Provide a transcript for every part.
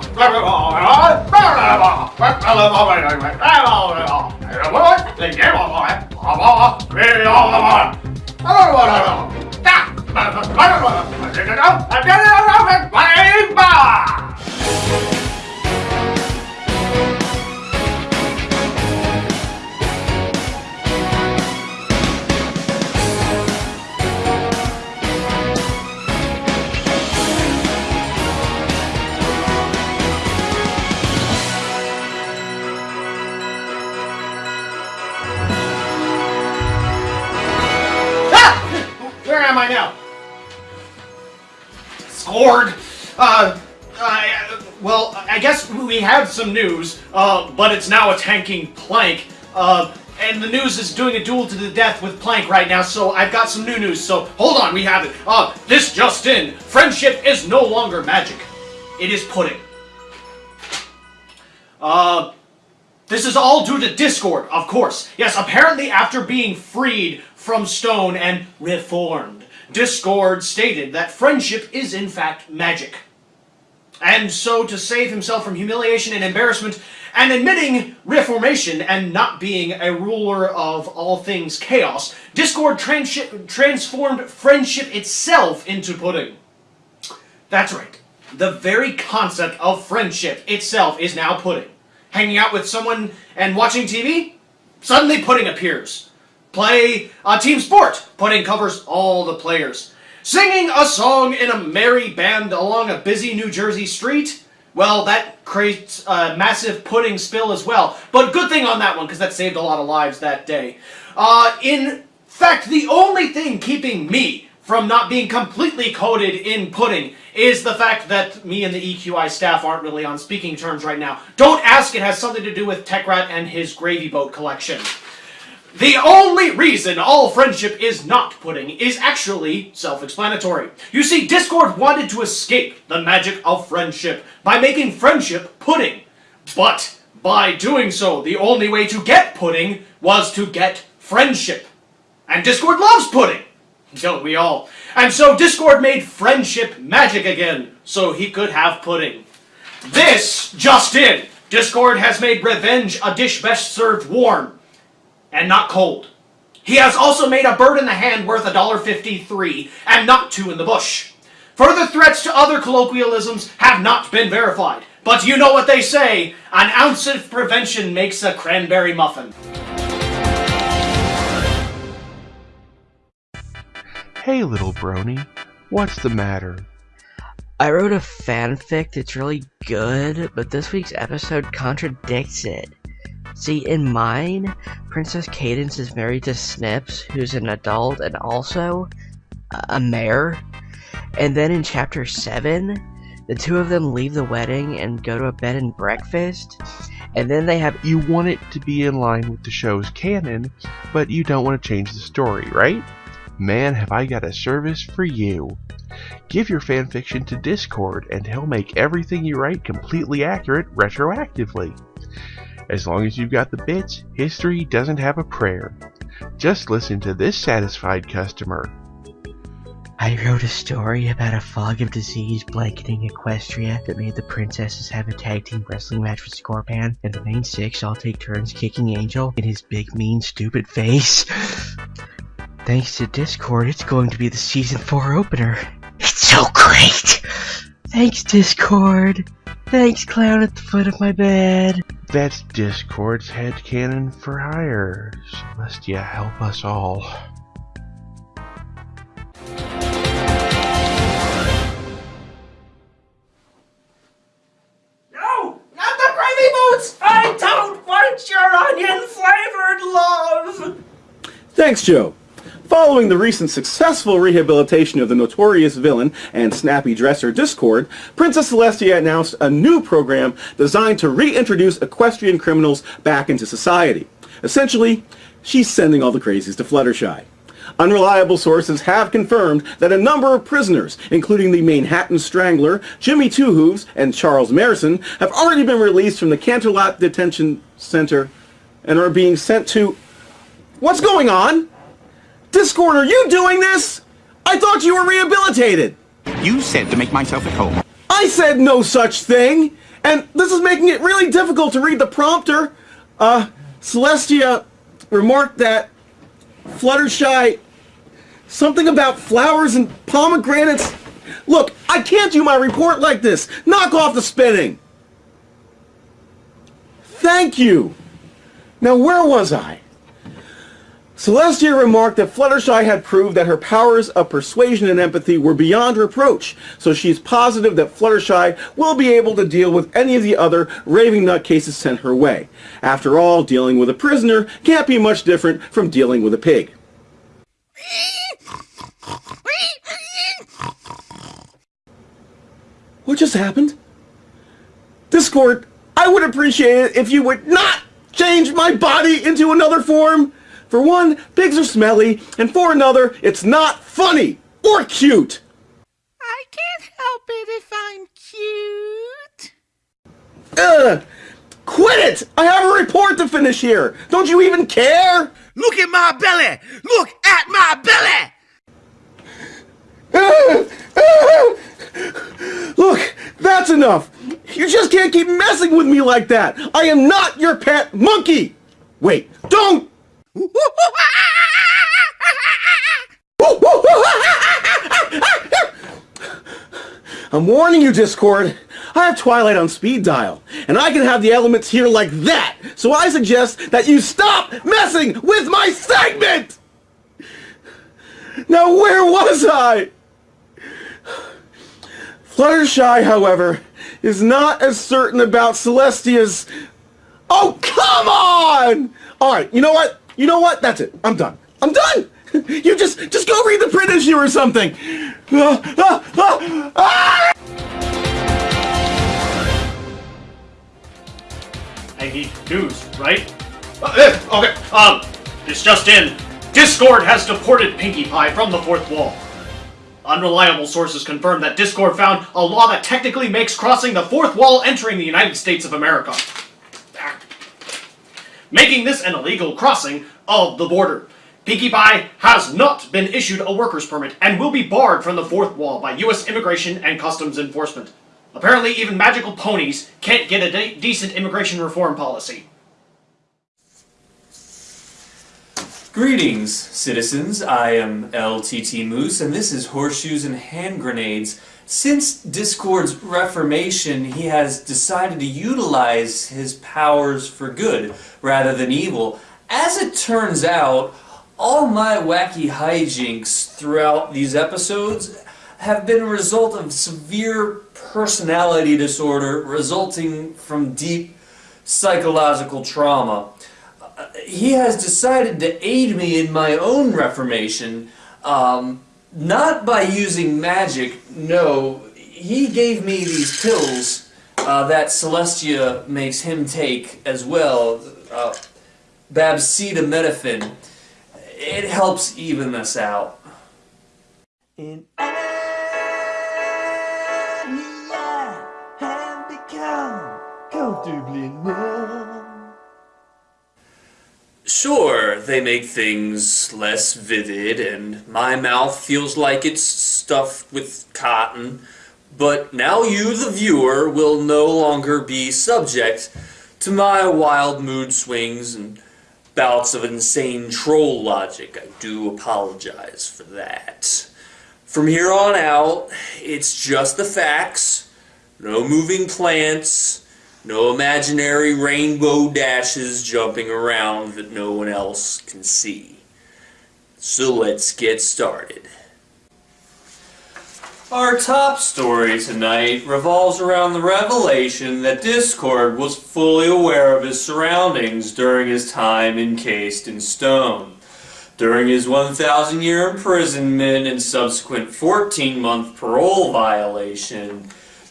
Where Uh, I, well, I guess we have some news, uh, but it's now attacking Plank. Uh, and the news is doing a duel to the death with Plank right now, so I've got some new news, so hold on, we have it. Uh, this just in. Friendship is no longer magic. It is pudding. Uh, this is all due to Discord, of course. Yes, apparently after being freed from Stone and reformed, Discord stated that friendship is in fact magic. And so to save himself from humiliation and embarrassment, and admitting reformation and not being a ruler of all things chaos, Discord trans transformed friendship itself into pudding. That's right. The very concept of friendship itself is now pudding hanging out with someone and watching TV, suddenly pudding appears. Play a team sport, pudding covers all the players. Singing a song in a merry band along a busy New Jersey street, well, that creates a massive pudding spill as well. But good thing on that one, because that saved a lot of lives that day. Uh, in fact, the only thing keeping me from not being completely coated in pudding is the fact that me and the EQI staff aren't really on speaking terms right now. Don't ask, it has something to do with Techrat and his gravy boat collection. The only reason all friendship is not pudding is actually self-explanatory. You see, Discord wanted to escape the magic of friendship by making friendship pudding. But by doing so, the only way to get pudding was to get friendship. And Discord loves pudding! Don't we all? And so Discord made friendship magic again, so he could have pudding. This just in! Discord has made revenge a dish best served warm, and not cold. He has also made a bird in the hand worth $1.53, and not two in the bush. Further threats to other colloquialisms have not been verified, but you know what they say, an ounce of prevention makes a cranberry muffin. Hey, little brony, what's the matter? I wrote a fanfic that's really good, but this week's episode contradicts it. See, in mine, Princess Cadance is married to Snips, who's an adult and also a mayor. And then in chapter 7, the two of them leave the wedding and go to a bed and breakfast. And then they have. You want it to be in line with the show's canon, but you don't want to change the story, right? Man, have I got a service for you. Give your fanfiction to Discord and he'll make everything you write completely accurate retroactively. As long as you've got the bits, history doesn't have a prayer. Just listen to this satisfied customer. I wrote a story about a fog of disease blanketing Equestria that made the princesses have a tag team wrestling match with Scorpan, and the main six all take turns kicking Angel in his big, mean, stupid face. Thanks to Discord, it's going to be the season 4 opener. It's so great! Thanks, Discord! Thanks, clown at the foot of my bed! That's Discord's headcanon for hire. Celestia, help us all. No! Not the gravy boots! I don't want your onion-flavored love! Thanks, Joe. Following the recent successful rehabilitation of the notorious villain and snappy dresser Discord, Princess Celestia announced a new program designed to reintroduce equestrian criminals back into society. Essentially, she's sending all the crazies to Fluttershy. Unreliable sources have confirmed that a number of prisoners, including the Manhattan Strangler, Jimmy Two Hooves, and Charles Marison, have already been released from the Canterlot Detention Center and are being sent to... What's going on? Discord, are you doing this? I thought you were rehabilitated. You said to make myself at home. I said no such thing! And this is making it really difficult to read the prompter. Uh, Celestia remarked that Fluttershy... Something about flowers and pomegranates. Look, I can't do my report like this. Knock off the spinning. Thank you. Now, where was I? Celestia remarked that Fluttershy had proved that her powers of persuasion and empathy were beyond reproach, so she's positive that Fluttershy will be able to deal with any of the other raving nutcases sent her way. After all, dealing with a prisoner can't be much different from dealing with a pig. What just happened? Discord, I would appreciate it if you would not change my body into another form. For one, pigs are smelly, and for another, it's not funny or cute. I can't help it if I'm cute. Ugh! Quit it! I have a report to finish here! Don't you even care? Look at my belly! Look at my belly! Look, that's enough! You just can't keep messing with me like that! I am not your pet monkey! Wait, don't! I'm warning you, Discord. I have Twilight on speed dial, and I can have the elements here like that, so I suggest that you stop messing with my segment! Now where was I? Fluttershy, however, is not as certain about Celestia's... Oh, come on! Alright, you know what? You know what? That's it. I'm done. I'm done! You just, just go read the print issue or something! Ah, ah, ah, ah! I need news, right? Uh, okay, um, it's just in. Discord has deported Pinkie Pie from the fourth wall. Unreliable sources confirm that Discord found a law that technically makes crossing the fourth wall entering the United States of America. Making this an illegal crossing of the border. Pinkie Pie has not been issued a worker's permit and will be barred from the fourth wall by U.S. Immigration and Customs Enforcement. Apparently, even magical ponies can't get a de decent immigration reform policy. Greetings, citizens. I am LTT Moose, and this is Horseshoes and Hand Grenades. Since Discord's reformation, he has decided to utilize his powers for good rather than evil. As it turns out, all my wacky hijinks throughout these episodes have been a result of severe personality disorder resulting from deep psychological trauma. He has decided to aid me in my own reformation, um, not by using magic, no, he gave me these pills uh, that Celestia makes him take as well, uh, Babsida It helps even us out. And I, have become comfortably. Sure, they make things less vivid, and my mouth feels like it's stuffed with cotton, but now you, the viewer, will no longer be subject to my wild mood swings and bouts of insane troll logic. I do apologize for that. From here on out, it's just the facts, no moving plants, no imaginary rainbow dashes jumping around that no one else can see. So let's get started. Our top story tonight revolves around the revelation that Discord was fully aware of his surroundings during his time encased in stone. During his 1,000 year imprisonment and subsequent 14 month parole violation,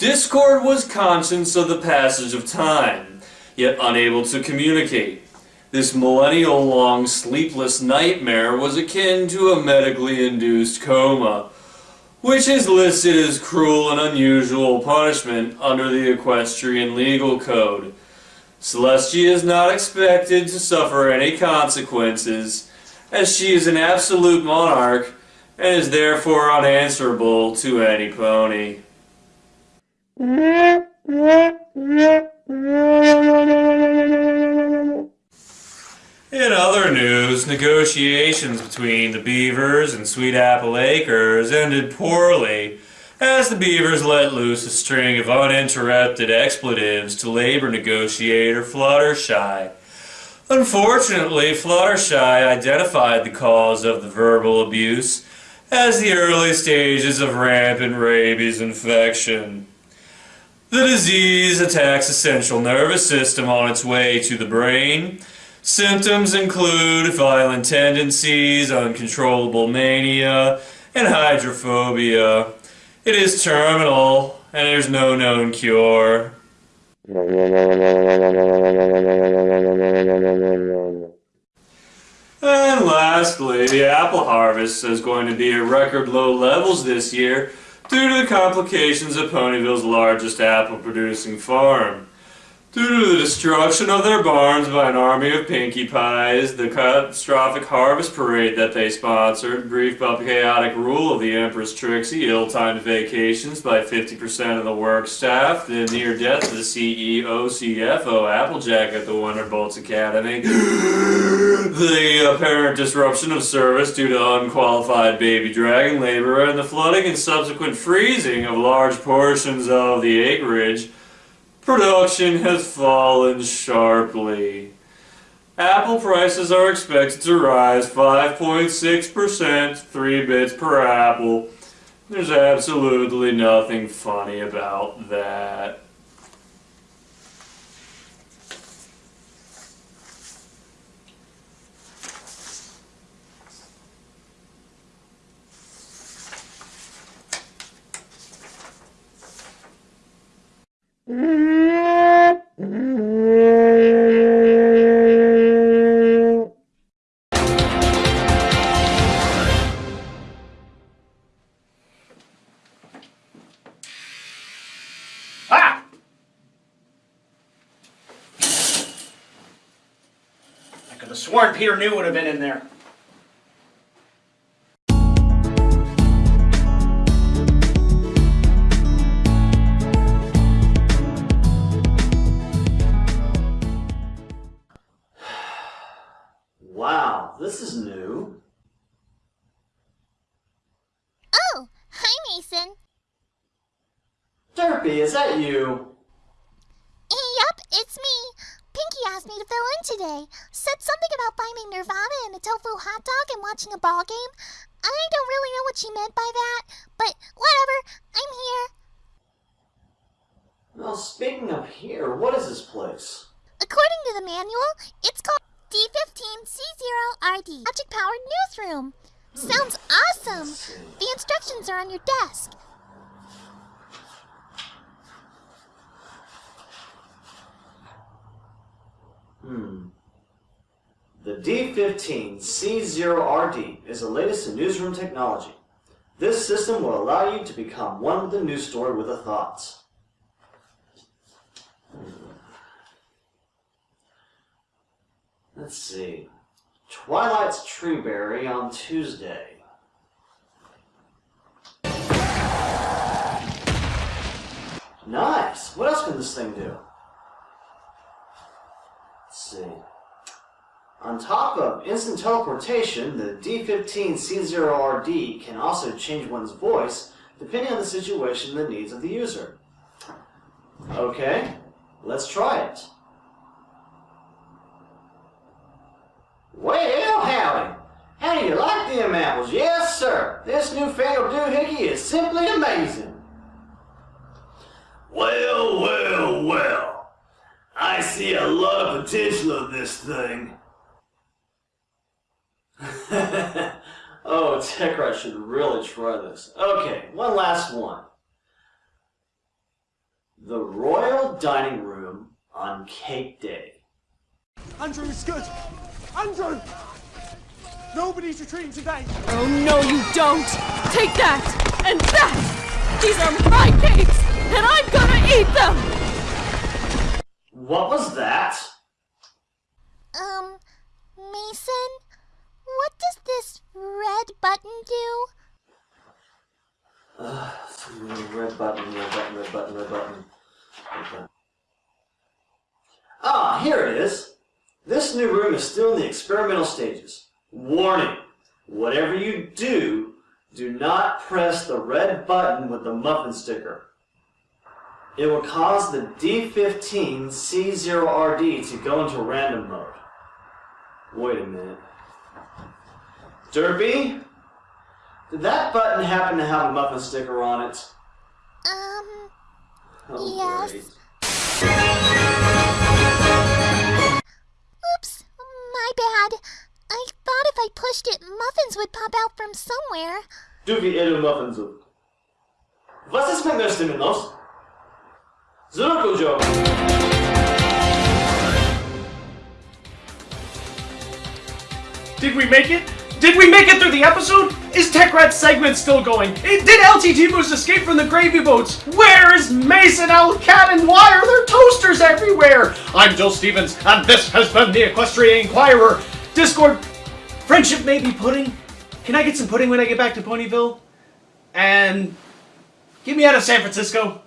Discord was conscious of the passage of time, yet unable to communicate. This millennial-long sleepless nightmare was akin to a medically induced coma, which is listed as cruel and unusual punishment under the equestrian legal code. Celestia is not expected to suffer any consequences, as she is an absolute monarch and is therefore unanswerable to any pony. In other news, negotiations between the Beavers and Sweet Apple Acres ended poorly as the Beavers let loose a string of uninterrupted expletives to labor negotiator Fluttershy. Unfortunately, Fluttershy identified the cause of the verbal abuse as the early stages of rampant rabies infection. The disease attacks the central nervous system on its way to the brain. Symptoms include violent tendencies, uncontrollable mania, and hydrophobia. It is terminal, and there's no known cure. And lastly, the apple harvest is going to be at record low levels this year due to the complications of Ponyville's largest apple producing farm. Due to the destruction of their barns by an army of Pinkie Pies, the catastrophic harvest parade that they sponsored, brief but chaotic rule of the Empress Trixie, ill-timed vacations by 50% of the work staff, the near death of the CEO, CFO, Applejack at the Wonderbolts Academy, the apparent disruption of service due to unqualified baby dragon labor, and the flooding and subsequent freezing of large portions of the acreage, production has fallen sharply. Apple prices are expected to rise 5.6%, 3 bits per apple. There's absolutely nothing funny about that. Ah! I could have sworn Peter New would have been in there. Wow, this is new. Oh, hi, Mason. Derpy, is that you? Yep, it's me. Pinkie asked me to fill in today. Said something about finding Nirvana in a tofu hot dog and watching a ball game. I don't really know what she meant by that, but whatever. I'm here. Well, speaking of here, what is this place? According to the manual, it's called D15C0RD Object Powered Newsroom. Hmm. Sounds awesome. The instructions are on your desk. Hmm. The D15C0RD is the latest in newsroom technology. This system will allow you to become one with the news story with a thought. Let's see. Twilight's Treeberry on Tuesday. Nice! What else can this thing do? See. On top of instant teleportation, the D15C0RD can also change one's voice depending on the situation and the needs of the user. Okay, let's try it. Well, howdy! How do you like them apples? Yes, sir! This newfangled doohickey is simply amazing! Well, well, well. I see a lot of potential in this thing. oh, TechRat should really try this. Okay, one last one. The Royal Dining Room on Cake Day. Andrew is good. Andrew! Nobody's retreating today. Oh, no, you don't! Take that! And that! These are my cakes! And I'm gonna eat them! What was that? Um, Mason, what does this red button do? Uh, red button, red button, red button, red button. Okay. Ah, here it is. This new room is still in the experimental stages. Warning, whatever you do, do not press the red button with the muffin sticker. It will cause the D15C0RD to go into random mode. Wait a minute. Derpy? Did that button happen to have a muffin sticker on it? Um, Oh, Yes. great. oops, my bad. I thought if I pushed it, muffins would pop out from somewhere. Du wie Edu Muffin sucht. Was ist mit. Minos? Zurück. Did we make it? Did we make it through the episode? Is TechRat's segment still going? Did LTT Moose escape from the gravy boats? Where is Mason, Cat, and why are there toasters everywhere? I'm Joe Stevens, and this has been the Equestria Inquirer. Discord, friendship may be pudding. Can I get some pudding when I get back to Ponyville? And get me out of San Francisco.